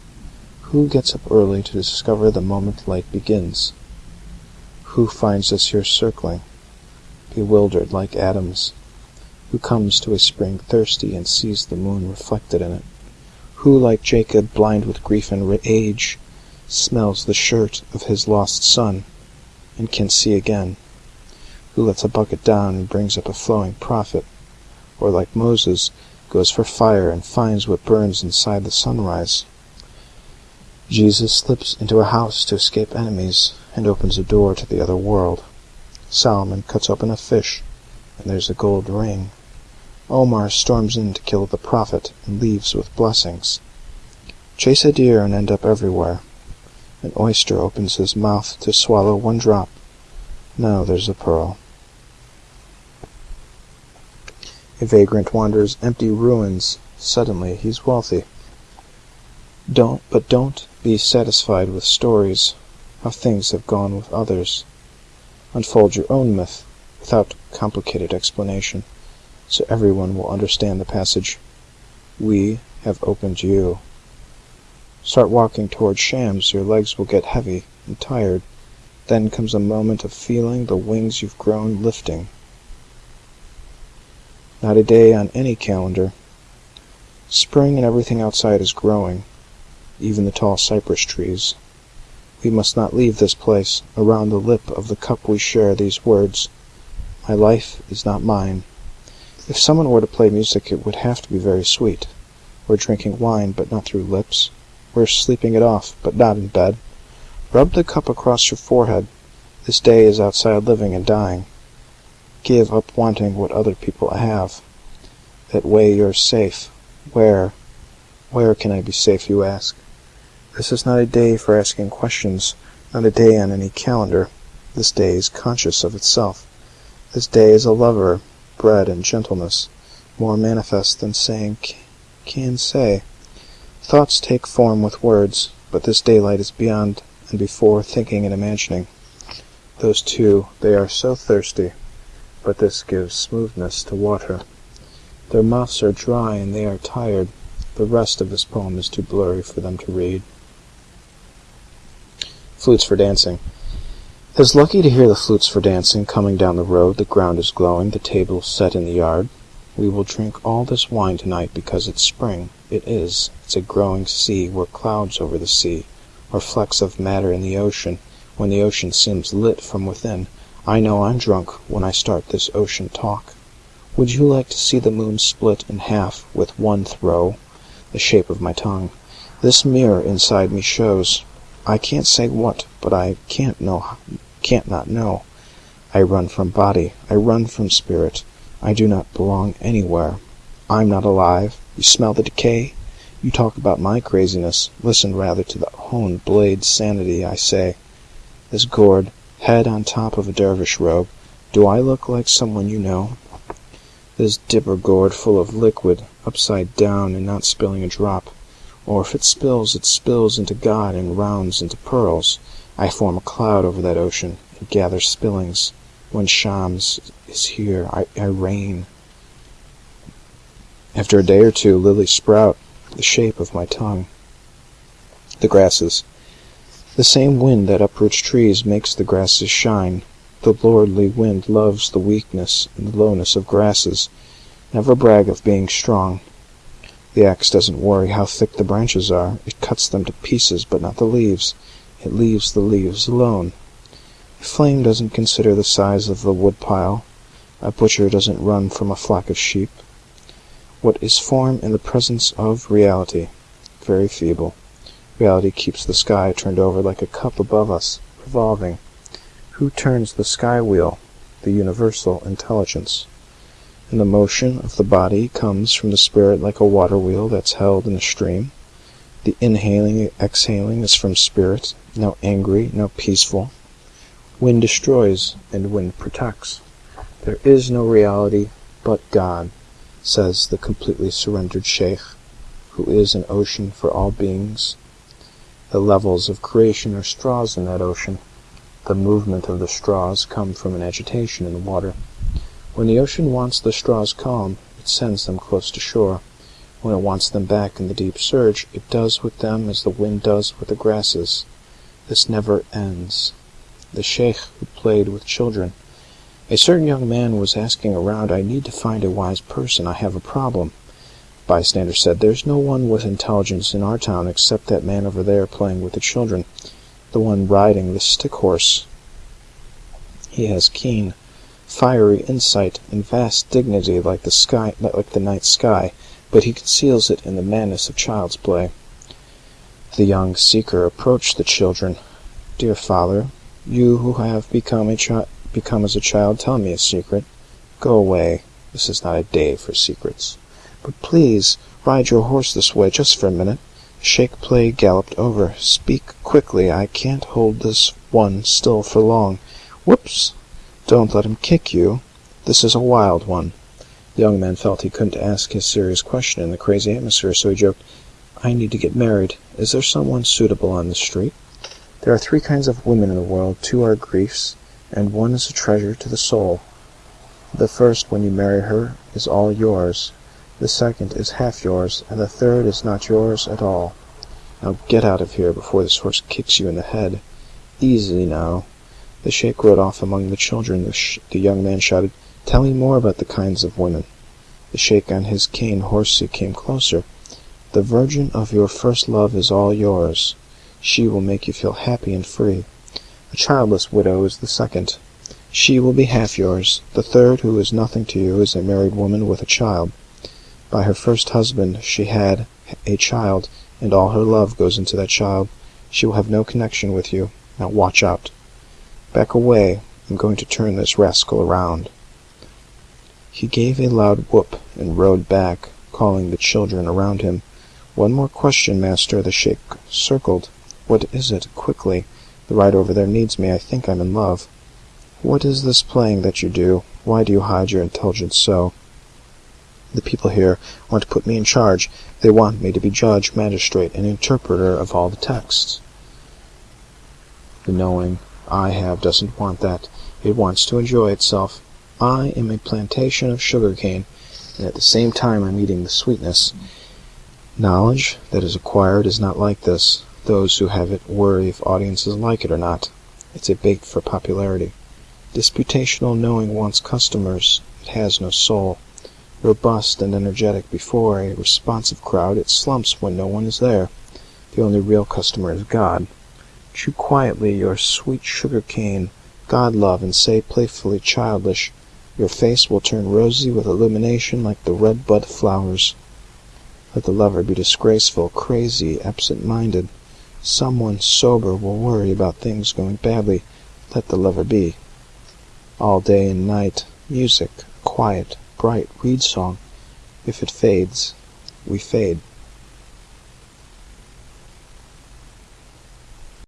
Who gets up early to discover the moment light begins? Who finds us here circling, bewildered like atoms? Who comes to a spring thirsty and sees the moon reflected in it? Who, like Jacob, blind with grief and age, smells the shirt of his lost son, and can see again? who lets a bucket down and brings up a flowing prophet, or like Moses, goes for fire and finds what burns inside the sunrise. Jesus slips into a house to escape enemies and opens a door to the other world. Solomon cuts open a fish, and there's a gold ring. Omar storms in to kill the prophet and leaves with blessings. Chase a deer and end up everywhere. An oyster opens his mouth to swallow one drop. Now there's a pearl. A vagrant wanders empty ruins. Suddenly he's wealthy. Don't but don't be satisfied with stories how things have gone with others. Unfold your own myth without complicated explanation, so everyone will understand the passage. We have opened you. Start walking toward shams, your legs will get heavy and tired. Then comes a moment of feeling the wings you've grown lifting. Not a day on any calendar. Spring and everything outside is growing, even the tall cypress trees. We must not leave this place. Around the lip of the cup we share these words. My life is not mine. If someone were to play music it would have to be very sweet. We're drinking wine, but not through lips. We're sleeping it off, but not in bed. Rub the cup across your forehead. This day is outside living and dying give up wanting what other people have. That way you're safe. Where? Where can I be safe, you ask? This is not a day for asking questions, not a day on any calendar. This day is conscious of itself. This day is a lover, bred and gentleness, more manifest than saying can say. Thoughts take form with words, but this daylight is beyond and before thinking and imagining. Those two, they are so thirsty but this gives smoothness to water. Their mouths are dry and they are tired. The rest of this poem is too blurry for them to read. Flutes for dancing. Is lucky to hear the flutes for dancing coming down the road. The ground is glowing, the table set in the yard. We will drink all this wine tonight because it's spring. It is. It's a growing sea, we're clouds over the sea, or flecks of matter in the ocean, when the ocean seems lit from within. I know I'm drunk when I start this ocean talk. Would you like to see the moon split in half with one throw? The shape of my tongue. This mirror inside me shows. I can't say what, but I can't know, can't not know. I run from body. I run from spirit. I do not belong anywhere. I'm not alive. You smell the decay? You talk about my craziness. Listen rather to the honed blade sanity I say. This gourd, head on top of a dervish robe. Do I look like someone you know? This dipper gourd full of liquid, upside down and not spilling a drop. Or if it spills, it spills into God and rounds into pearls. I form a cloud over that ocean, and gather spillings. When Shams is here, I, I reign. After a day or two, lilies sprout, the shape of my tongue. The grasses. The same wind that uproots trees makes the grasses shine. The lordly wind loves the weakness and the lowness of grasses. Never brag of being strong. The axe doesn't worry how thick the branches are. It cuts them to pieces, but not the leaves. It leaves the leaves alone. A flame doesn't consider the size of the woodpile. A butcher doesn't run from a flock of sheep. What is form in the presence of reality? Very feeble. Reality keeps the sky turned over like a cup above us, revolving. Who turns the sky wheel? The universal intelligence. And the motion of the body comes from the spirit like a water wheel that's held in a stream. The inhaling, exhaling is from spirit, now angry, now peaceful. Wind destroys, and wind protects. There is no reality but God says the completely surrendered Sheikh, who is an ocean for all beings. The levels of creation are straws in that ocean. The movement of the straws come from an agitation in the water. When the ocean wants the straws calm, it sends them close to shore. When it wants them back in the deep surge, it does with them as the wind does with the grasses. This never ends. The Sheikh who played with children a certain young man was asking around, I need to find a wise person. I have a problem. Bystander said, There's no one with intelligence in our town except that man over there playing with the children, the one riding the stick horse. He has keen, fiery insight and vast dignity like the sky, like the night sky, but he conceals it in the madness of child's play. The young seeker approached the children. Dear father, you who have become a become as a child, tell me a secret. Go away. This is not a day for secrets. But please, ride your horse this way, just for a minute. Shake Play galloped over. Speak quickly. I can't hold this one still for long. Whoops! Don't let him kick you. This is a wild one. The young man felt he couldn't ask his serious question in the crazy atmosphere, so he joked, I need to get married. Is there someone suitable on the street? There are three kinds of women in the world. Two are griefs, and one is a treasure to the soul. The first, when you marry her, is all yours. The second is half yours, and the third is not yours at all. Now get out of here before this horse kicks you in the head. Easy now. The sheik rode off among the children. The young man shouted, Tell me more about the kinds of women. The sheik on his cane horsey came closer. The virgin of your first love is all yours. She will make you feel happy and free. A childless widow is the second. She will be half yours. The third, who is nothing to you, is a married woman with a child. By her first husband she had a child, and all her love goes into that child. She will have no connection with you. Now watch out. Back away. I'm going to turn this rascal around. He gave a loud whoop and rode back, calling the children around him. One more question, master. The sheik circled. What is it? Quickly. The ride over there needs me. I think I'm in love. What is this playing that you do? Why do you hide your intelligence so? The people here want to put me in charge. They want me to be judge, magistrate, and interpreter of all the texts. The knowing I have doesn't want that. It wants to enjoy itself. I am a plantation of sugar cane, and at the same time I'm eating the sweetness. Knowledge that is acquired is not like this. Those who have it worry if audiences like it or not. It's a bait for popularity. Disputational knowing wants customers. It has no soul. Robust and energetic before a responsive crowd, it slumps when no one is there. The only real customer is God. Chew quietly your sweet sugar cane, God love, and say playfully childish, Your face will turn rosy with illumination like the red bud flowers. Let the lover be disgraceful, crazy, absent minded. Someone sober will worry about things going badly. Let the lover be. All day and night, music, quiet, bright reed song. If it fades, we fade.